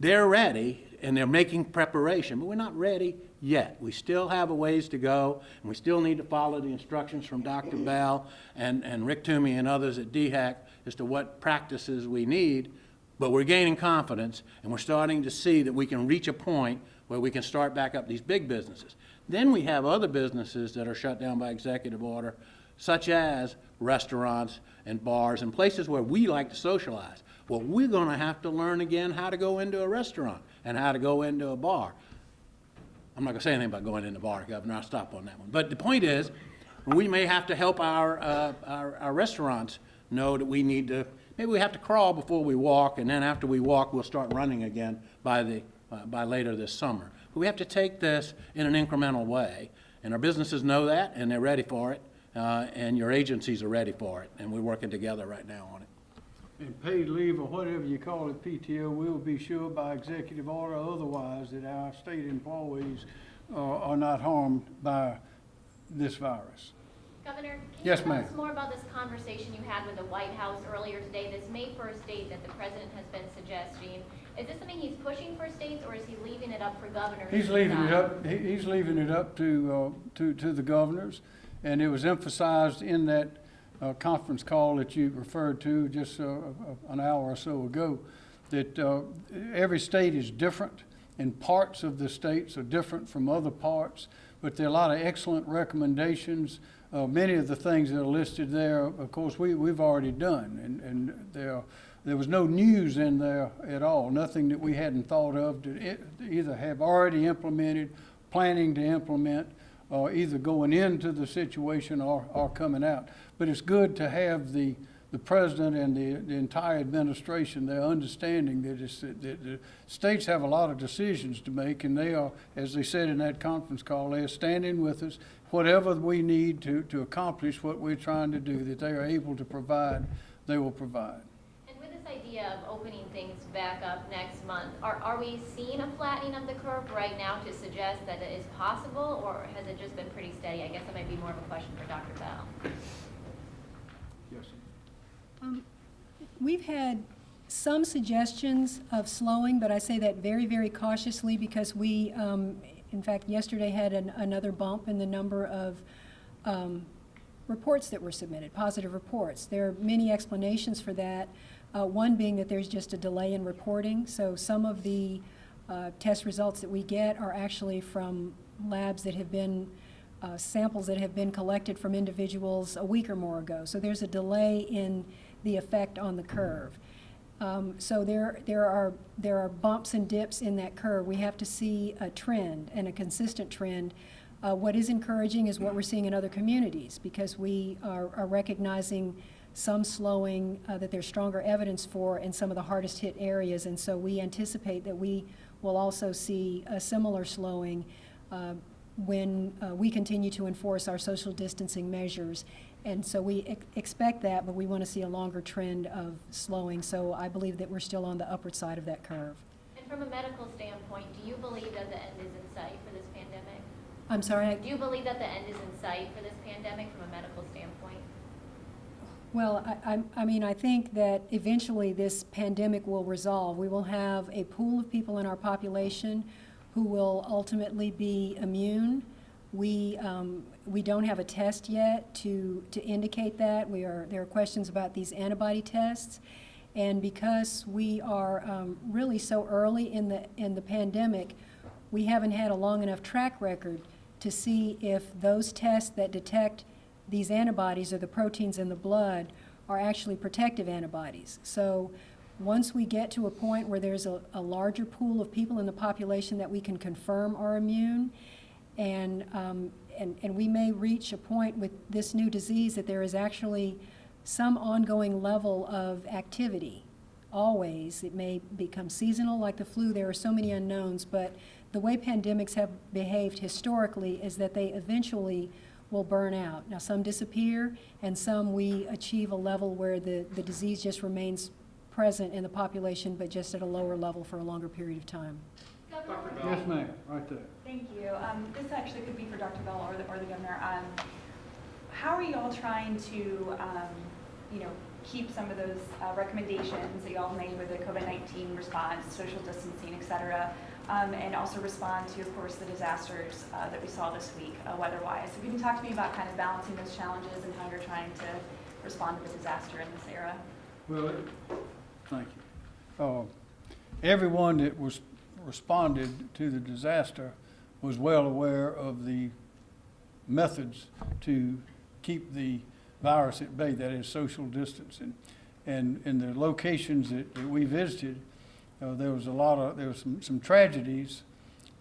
Speaker 6: they're ready, and they're making preparation, but we're not ready yet. We still have a ways to go, and we still need to follow the instructions from Dr. Bell and, and Rick Toomey and others at DHEC as to what practices we need, but we're gaining confidence, and we're starting to see that we can reach a point where we can start back up these big businesses. Then we have other businesses that are shut down by executive order, such as restaurants and bars and places where we like to socialize. Well, we're going to have to learn again how to go into a restaurant and how to go into a bar. I'm not going to say anything about going in the bar, Governor. I'll stop on that one. But the point is, we may have to help our, uh, our, our restaurants know that we need to, maybe we have to crawl before we walk, and then after we walk, we'll start running again by the, uh, by later this summer. But we have to take this in an incremental way, and our businesses know that, and they're ready for it, uh, and your agencies are ready for it, and we're working together right now on it.
Speaker 1: And paid leave or whatever you call it, PTO, we will be sure by executive order or otherwise that our state employees uh, are not harmed by this virus.
Speaker 7: Governor, can
Speaker 1: Yes,
Speaker 7: you tell
Speaker 1: ma'am.
Speaker 7: us more about this conversation you had with the White House earlier today, this May 1st date that the president has been suggesting? Is this something he's pushing for states, or is he leaving it up for governors?
Speaker 1: He's leaving it up, he, he's leaving it up to, uh, to, to the governors. And it was emphasized in that, uh, conference call that you referred to just, uh, an hour or so ago, that, uh, every state is different and parts of the states are different from other parts. But there are a lot of excellent recommendations. Uh, many of the things that are listed there, of course, we, we've already done. And, and there, there was no news in there at all, nothing that we hadn't thought of to either have already implemented, planning to implement, or either going into the situation or, or coming out. But it's good to have the the president and the, the entire administration, they're understanding that it's, that the states have a lot of decisions to make, and they are, as they said in that conference call, they're standing with us. Whatever we need to, to accomplish what we're trying to do, that they are able to provide, they will provide.
Speaker 11: And with this idea of opening things back up next month, are, are we seeing a flattening of the curve right now to suggest that it is possible, or has it just been pretty steady? I guess that might be more of a question for Dr. Bell.
Speaker 1: Yes.
Speaker 3: Um, We've had some suggestions of slowing, but I say that very, very cautiously because we, um, in fact, yesterday had an- another bump in the number of um, reports that were submitted, positive reports. There are many explanations for that, uh, one being that there's just a delay in reporting. So some of the uh, test results that we get are actually from labs that have been uh, samples that have been collected from individuals a week or more ago. So there's a delay in the effect on the curve. Um, so there, there are, there are bumps and dips in that curve. We have to see a trend and a consistent trend. Uh, what is encouraging is what we're seeing in other communities because we are, are recognizing some slowing uh, that there's stronger evidence for in some of the hardest hit areas. And so we anticipate that we will also see a similar slowing uh, when uh, we continue to enforce our social distancing measures. And so we ex- expect that, but we want to see a longer trend of slowing. So I believe that we're still on the upward side of that curve.
Speaker 11: And from a medical standpoint, do you believe that the end is in sight for this pandemic?
Speaker 3: I'm sorry, I-
Speaker 11: Do you believe that the end is in sight for this pandemic from a medical standpoint?
Speaker 3: Well, I, I, mean, I think that eventually this pandemic will resolve. We will have a pool of people in our population who will ultimately be immune. We, um, we don't have a test yet to, to indicate that. We are, there are questions about these antibody tests. And because we are um, really so early in the, in the pandemic, we haven't had a long enough track record to see if those tests that detect these antibodies or the proteins in the blood are actually protective antibodies. So once we get to a point where there's a, a larger pool of people in the population that we can confirm are immune, and, um, and, and we may reach a point with this new disease that there is actually some ongoing level of activity. Always. It may become seasonal like the flu. There are so many unknowns, but the way pandemics have behaved historically is that they eventually will burn out. Now, some disappear, and some we achieve a level where the, the disease just remains present in the population, but just at a lower level for a longer period of time.
Speaker 1: Yes, ma'am, right there.
Speaker 12: Thank you. Um, this actually could be for Dr. Bell or the, or the governor. Um, how are you all trying to, um, you know, keep some of those uh, recommendations that you all made with the COVID-19 response, social distancing, et cetera, um, and also respond to, of course, the disasters uh, that we saw this week uh, weather-wise? So can you talk to me about kind of balancing those challenges and how you're trying to respond to the disaster in this era?
Speaker 1: Well, thank you. Uh, Everyone that was, responded to the disaster was well aware of the methods to keep the virus at bay, that is social distancing. And in the locations that, that we visited, uh, there was a lot of, there was some, some tragedies,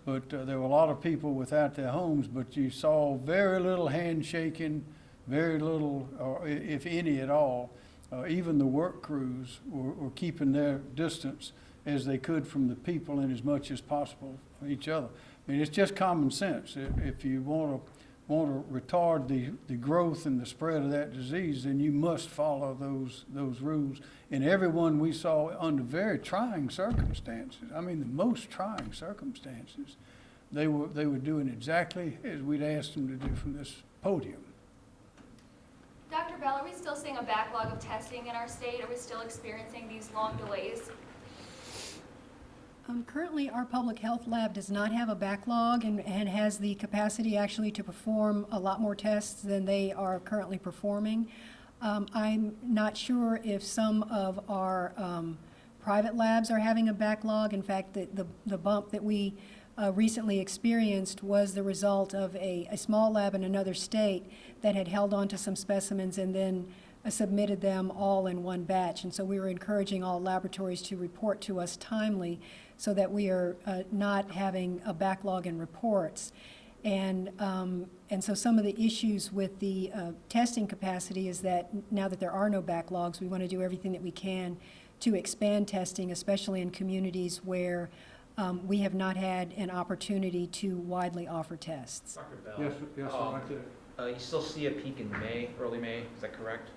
Speaker 1: but uh, there were a lot of people without their homes, but you saw very little handshaking, very little, or if any at all. Uh, even the work crews were, were keeping their distance as they could from the people and as much as possible from each other. I mean, it's just common sense. If, if you want to, want to retard the, the growth and the spread of that disease, then you must follow those, those rules. And everyone we saw under very trying circumstances, I mean, the most trying circumstances, they were, they were doing exactly as we'd asked them to do from this podium.
Speaker 7: Dr. Bell, are we still seeing a backlog of testing in our state? Are we still experiencing these long delays?
Speaker 3: Um, currently, our public health lab does not have a backlog and, and has the capacity actually to perform a lot more tests than they are currently performing. Um, I'm not sure if some of our um, private labs are having a backlog. In fact, the, the, the bump that we uh, recently experienced was the result of a, a small lab in another state that had held on to some specimens and then uh, submitted them all in one batch. And so we were encouraging all laboratories to report to us timely so that we are uh, not having a backlog in reports. And, um, and so some of the issues with the uh, testing capacity is that now that there are no backlogs, we want to do everything that we can to expand testing, especially in communities where um, we have not had an opportunity to widely offer tests.
Speaker 8: Dr. Bell?
Speaker 1: Yes, yes, sir,
Speaker 8: um,
Speaker 1: right.
Speaker 8: Uh, you still see a peak in May, early May, is that correct?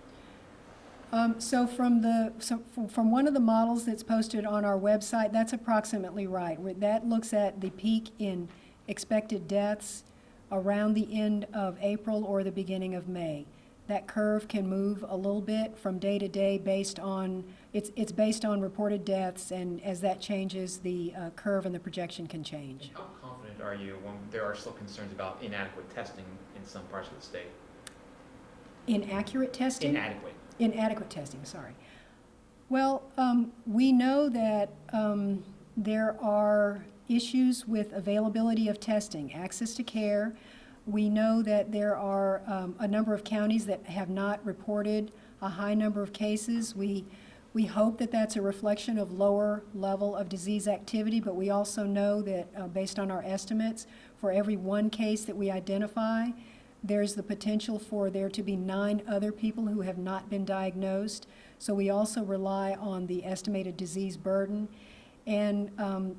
Speaker 3: Um, so from the, so from- from one of the models that's posted on our website, that's approximately right. Where That looks at the peak in expected deaths around the end of April or the beginning of May. That curve can move a little bit from day to day based on, it's, it's based on reported deaths, and as that changes, the uh, curve and the projection can change.
Speaker 8: How confident are you when there are still concerns about inadequate testing in some parts of the state?
Speaker 3: Inaccurate testing?
Speaker 8: Inadequate.
Speaker 3: Inadequate testing, sorry. Well, um, we know that um, there are issues with availability of testing, access to care. We know that there are um, a number of counties that have not reported a high number of cases. We, we hope that that's a reflection of lower level of disease activity, but we also know that, uh, based on our estimates, for every one case that we identify, there's the potential for there to be nine other people who have not been diagnosed. So we also rely on the estimated disease burden. And, um,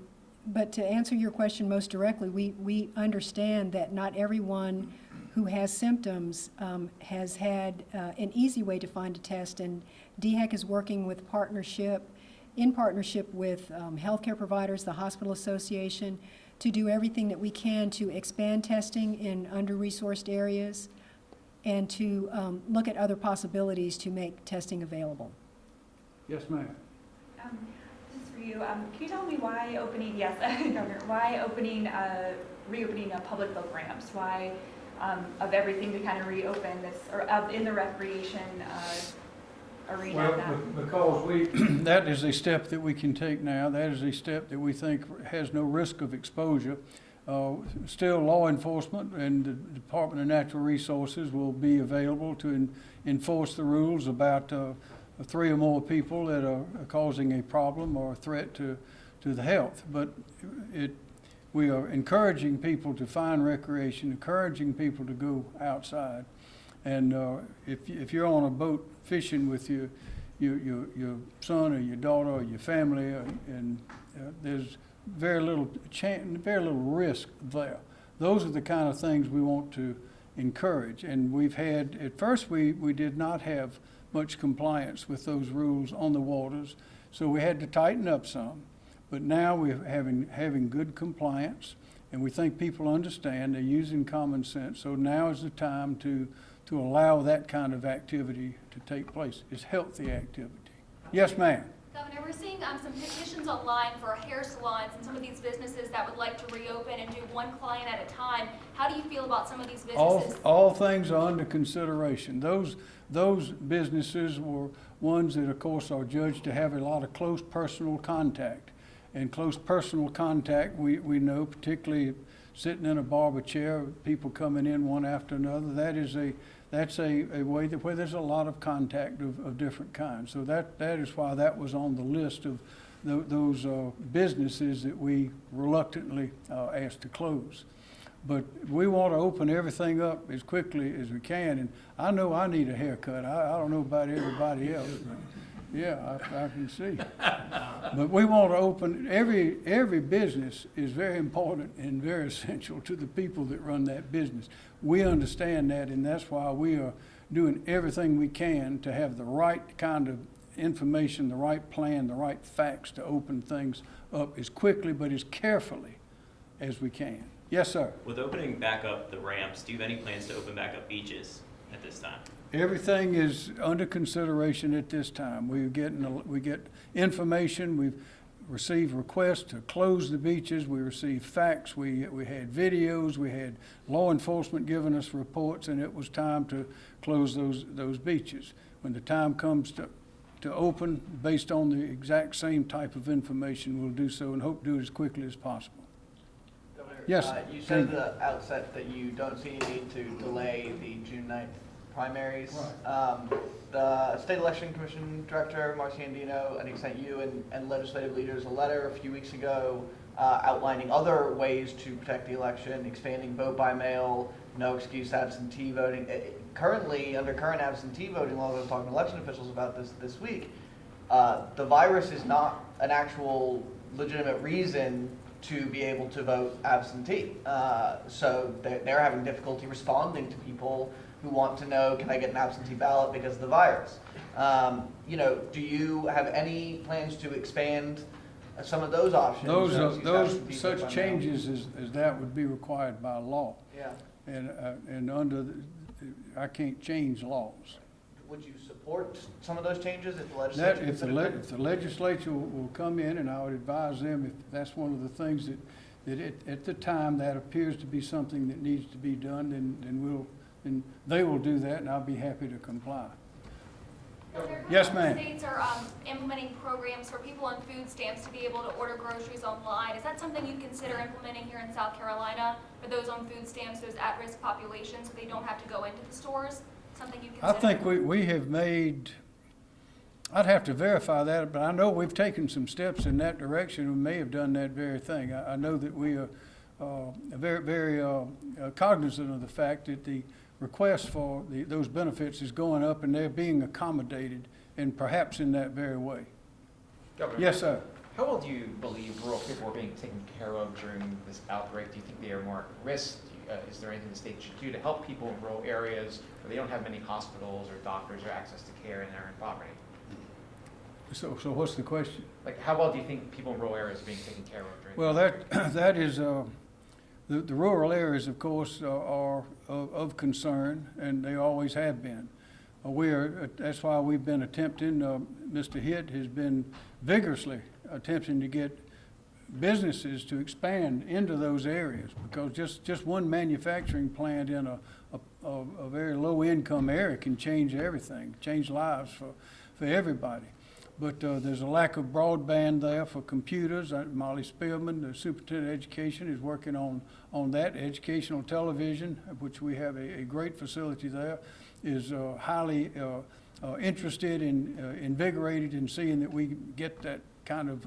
Speaker 3: but to answer your question most directly, we, we understand that not everyone who has symptoms um, has had uh, an easy way to find a test. And DHEC is working with partnership, in partnership with um, healthcare providers, the Hospital Association, to do everything that we can to expand testing in under-resourced areas and to um, look at other possibilities to make testing available.
Speaker 1: Yes, ma'am.
Speaker 12: Um, This is for you. Um, Can you tell me why opening, yes, Governor, why opening, uh, reopening uh, public boat ramps? Why, um, of everything to kind of reopen this, or of- in the recreation uh, arena?
Speaker 1: Well, be- because we, that is a step that we can take now. That is a step that we think has no risk of exposure. Uh, Still, law enforcement and the Department of Natural Resources will be available to en- enforce the rules about uh, three or more people that are causing a problem or a threat to, to the health. But it, we are encouraging people to find recreation, encouraging people to go outside. And uh, if, if you're on a boat fishing with your, your, your, your son or your daughter or your family, uh, and uh, there's very little chan very little risk there. Those are the kind of things we want to encourage. And we've had, at first, we, we did not have much compliance with those rules on the waters, so we had to tighten up some. But now we're having, having good compliance, and we think people understand, they're using common sense. So now is the time to, to allow that kind of activity to take place. It's healthy activity. Yes, ma'am?
Speaker 7: Governor, we're seeing um, some petitions online for hair salons and some of these businesses that would like to reopen and do one client at a time. How do you feel about some of these
Speaker 1: All,
Speaker 7: businesses?
Speaker 1: all things are under consideration. Those, those businesses were ones that, of course, are judged to have a lot of close personal contact. And close personal contact, we, we know, particularly sitting in a barber chair, people coming in one after another, that is a, that's a, a way that, where there's a lot of contact of, of different kinds. So that, that is why that was on the list of tho- those uh, businesses that we reluctantly uh, asked to close. But we want to open everything up as quickly as we can, and I know I need a haircut. I, I don't know about everybody else, yeah, I, I can see. But we want to open, every, every business is very important and very essential to the people that run that business. We understand that, and that's why we are doing everything we can to have the right kind of information, the right plan, the right facts to open things up as quickly but as carefully as we can. Yes, sir.
Speaker 10: With opening back up the ramps, do you have any plans to open back up beaches at this time?
Speaker 1: Everything is under consideration at this time. We're getting, we get information, we've received requests to close the beaches, we received facts, we, we had videos, we had law enforcement giving us reports, and it was time to close those, those beaches. When the time comes to, to open, based on the exact same type of information, we'll do so and hope to do it as quickly as possible. Yes,
Speaker 9: uh, You said at the outset that you don't see any need to delay the June 9th primaries.
Speaker 1: Right.
Speaker 9: Um, The State Election Commission Director, Marci Andino, I think sent you and and legislative leaders a letter a few weeks ago uh, outlining other ways to protect the election, expanding vote by mail, no excuse absentee voting. Eh, Currently, under current absentee voting laws, I was talking to election officials about this this week, uh, the virus is not an actual legitimate reason to be able to vote absentee. Uh, so they're, they're having difficulty responding to people who want to know, can I get an absentee ballot because of the virus? Um, you know, do you have any plans to expand some of those options?
Speaker 1: Those, are- those, such changes as, as that would be required by law.
Speaker 9: Yeah.
Speaker 1: And, uh, and under, the- I can't change laws.
Speaker 9: Would you support some of those changes if the
Speaker 1: That,
Speaker 9: legislature
Speaker 1: if the, le- if the legislature will will come in, and I would advise them, if that's one of the things that, that at, at the time, that appears to be something that needs to be done, then, then we'll, then they will do that, and I'll be happy to comply. Yes, ma'am.
Speaker 7: States are um, implementing programs for people on food stamps to be able to order groceries online. Is that something you'd consider implementing here in South Carolina for those on food stamps, those at-risk populations, so they don't have to go into the stores? Something you
Speaker 1: I think we, we have made, I'd have to verify that, but I know we've taken some steps in that direction, we may have done that very thing. I, I know that we are, uh, very, very, uh, uh, cognizant of the fact that the request for the, those benefits is going up and they're being accommodated, and perhaps in that very way.
Speaker 8: Governor,
Speaker 1: Yes, sir.
Speaker 8: How well do you believe rural people are being taken care of during this outbreak? Do you think they are more at risk? You- uh, Is there anything the state should do to help people in rural areas where they don't have many hospitals or doctors or access to care and they're in poverty?
Speaker 1: So, so what's the question?
Speaker 8: Like, how well do you think people in rural areas are being taken care of during?
Speaker 1: Well, that, that is, uh, the, the rural areas, of course, are- are of, of concern, and they always have been. Uh, We are, that's why we've been attempting, uh, Mr. Hitt has been vigorously attempting to get businesses to expand into those areas, because just, just one manufacturing plant in a, a, a very low-income area can change everything, change lives for, for everybody. But uh, there's a lack of broadband there for computers. Uh, Molly Spearman, the superintendent of education, is working on, on that. Educational television, which we have a, a great facility there, is uh, highly uh, uh, interested and uh, invigorated in seeing that we get that kind of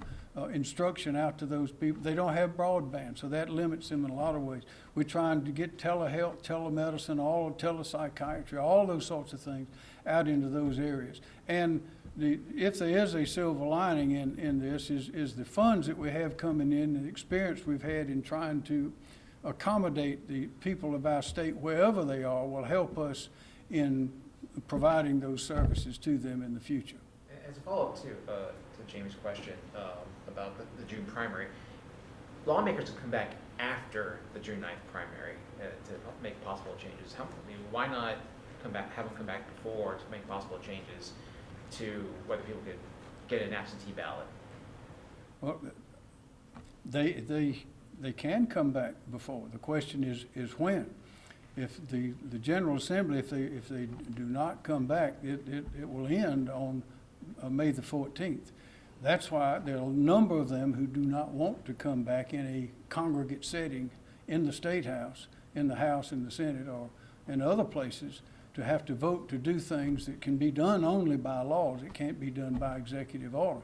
Speaker 1: instruction out to those people. They don't have broadband, so that limits them in a lot of ways. We're trying to get telehealth, telemedicine, all telepsychiatry, all those sorts of things out into those areas. And the, if there is a silver lining in, in this, is, is the funds that we have coming in, the experience we've had in trying to accommodate the people of our state wherever they are will help us in providing those services to them in the future.
Speaker 8: As a follow-up to, uh, to Jamie's question um, about the, the June primary, lawmakers will come back after the June 9th primary uh, to make possible changes. How, I mean, why not come back, have them come back before to make possible changes to whether people could get an absentee ballot?
Speaker 1: Well, they, they, they can come back before. The question is, is when. If the, the General Assembly, if they, if they do not come back, it, it, it will end on uh, May the fourteenth. That's why there are a number of them who do not want to come back in a congregate setting in the State House, in the House, in the Senate, or in other places, to have to vote to do things that can be done only by laws. It can't be done by executive order.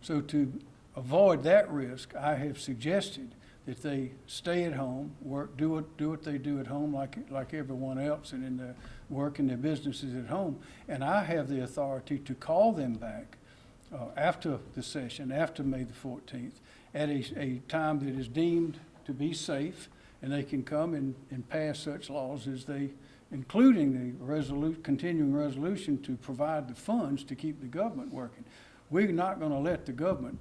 Speaker 1: So to avoid that risk, I have suggested that they stay at home, work, do what, do what they do at home like, like everyone else and in their work and their businesses at home. And I have the authority to call them back uh, after the session, after May the fourteenth, at a, a time that is deemed to be safe, and they can come and, and pass such laws as they, including the resolu, continuing resolution to provide the funds to keep the government working. We're not gonna let the government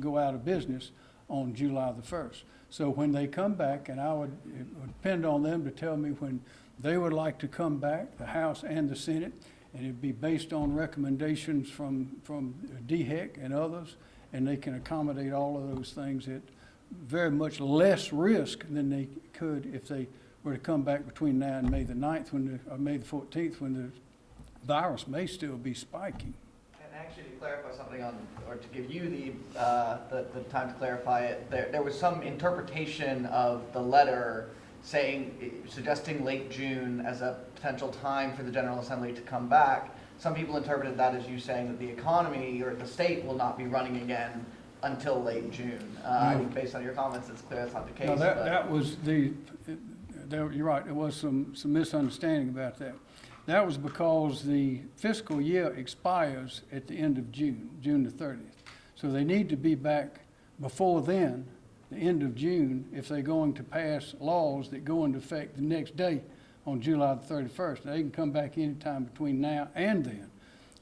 Speaker 1: go out of business on July the first. So when they come back, and I would, would depend on them to tell me when they would like to come back, the House and the Senate, and it'd be based on recommendations from, from DHEC and others, and they can accommodate all of those things at very much less risk than they could if they were to come back between now and May the 9th, when the, or May the fourteenth, when the virus may still be spiking.
Speaker 9: And actually, to clarify something on, or to give you the, uh, the, the time to clarify it, there, there was some interpretation of the letter saying, suggesting late June as a potential time for the General Assembly to come back. Some people interpreted that as you saying that the economy or the state will not be running again until late June. Uh, think based on your comments, it's clear that's not the case.
Speaker 1: No, that, that was the, there, you're right, there was some, some misunderstanding about that. That was because the fiscal year expires at the end of June, June the thirtieth. So they need to be back before then, the end of June, if they're going to pass laws that go into effect the next day on July the thirty-first. They can come back anytime between now and then.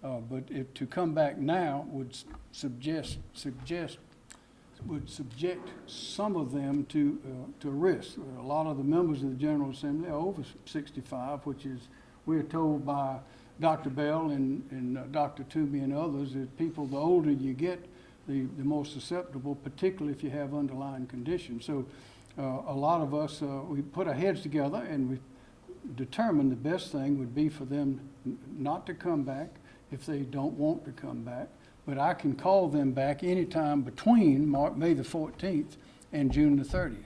Speaker 1: Uh, but if, to come back now would suggest, suggest would subject some of them to, uh, to risk. A lot of the members of the General Assembly are over 65, which is, we're told by Dr. Bell and, and uh, Dr. Toomey and others, that people, the older you get, the, the more susceptible, particularly if you have underlying conditions. So uh, a lot of us, uh, we put our heads together and we determined the best thing would be for them not to come back if they don't want to come back. But I can call them back anytime between Mar May the 14th and June the 30th.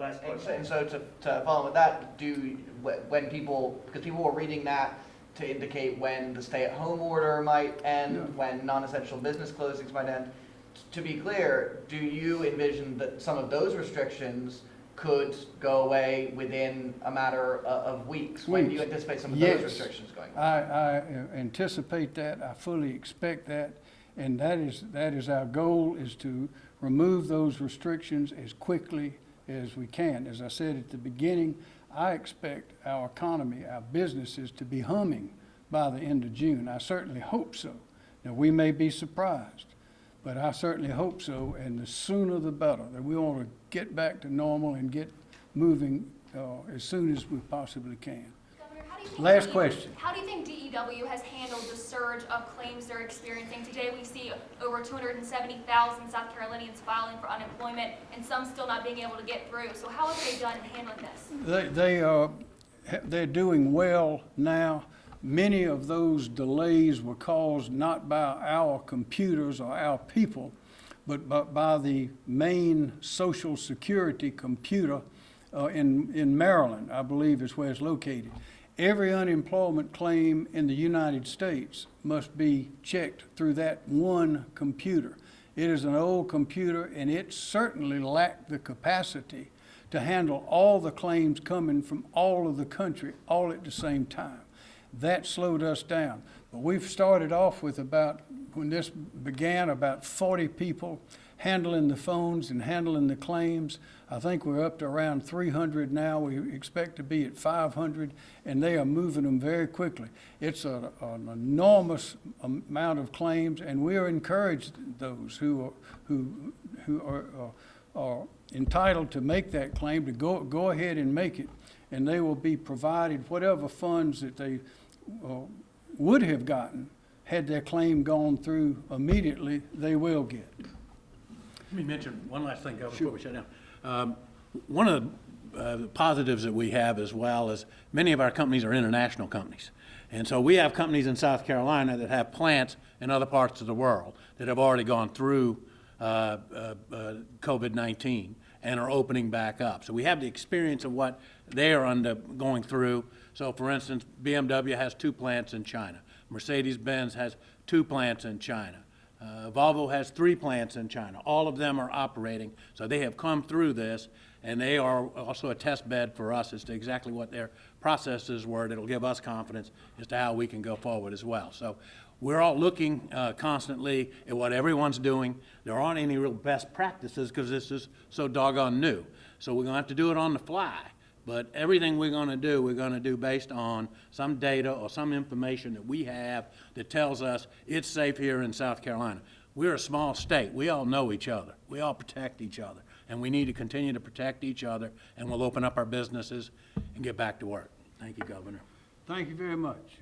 Speaker 9: And so- And so to, to follow with that, do, wh- when people, because people were reading that to indicate when the stay-at-home order might
Speaker 1: Yeah.
Speaker 9: end, when non-essential business closings might end. To be clear, do you envision that some of those restrictions could go away within a matter of weeks? When do you anticipate some of
Speaker 1: Yes.
Speaker 9: those restrictions going? away?
Speaker 1: I, I uh, anticipate that, I fully expect that, and that is, that is our goal, is to remove those restrictions as quickly as we can. As I said at the beginning, I expect our economy, our businesses to be humming by the end of June. I certainly hope so. Now, we may be surprised, but I certainly hope so, and the sooner the better. That we want to get back to normal and get moving uh, as soon as we possibly can.
Speaker 7: Governor, how do you think
Speaker 1: Last
Speaker 7: DE
Speaker 1: question.
Speaker 7: How do you think DEW has handled the surge of claims they're experiencing? Today, we see over 270,000 South Carolinians filing for unemployment, and some still not being able to get through. So how have they done in handling this?
Speaker 1: They, they are, they're doing well now. Many of those delays were caused not by our computers or our people, but by, by the main social security computer uh, in, in Maryland, I believe is where it's located. Every unemployment claim in the United States must be checked through that one computer. It is an old computer, and it certainly lacked the capacity to handle all the claims coming from all of the country all at the same time. That slowed us down. But we've started off with about, when this began, about 40 people handling the phones and handling the claims. I think we're up to around 300 now. We expect to be at 500, and they are moving them very quickly. It's a, an enormous amount of claims, and we are encouraged those who are, who, who are, are are entitled to make that claim to go, go ahead and make it, and they will be provided whatever funds that they would have gotten had their claim gone through immediately, they will get.
Speaker 6: Let me mention one last thing, before we shut down. Um, One of the uh, positives that we have as well is many of our companies are international companies. And so we have companies in South Carolina that have plants in other parts of the world that have already gone through uh, uh, uh, COVID-19 and are opening back up. So we have the experience of what they are under, going through. So for instance, BMW has two plants in China. Mercedes-Benz has two plants in China. Uh, Volvo has three plants in China. All of them are operating, so they have come through this, and they are also a test bed for us as to exactly what their processes were. That'll give us confidence as to how we can go forward as well. So we're all looking uh, constantly at what everyone's doing. There aren't any real best practices because this is so doggone new. So we're going to have to do it on the fly. But everything we're going to do, we're going to do based on some data or some information that we have that tells us it's safe here in South Carolina. We're a small state. We all know each other. We all protect each other. And we need to continue to protect each other, and we'll open up our businesses and get back to work. Thank you, Governor.
Speaker 1: Thank you very much.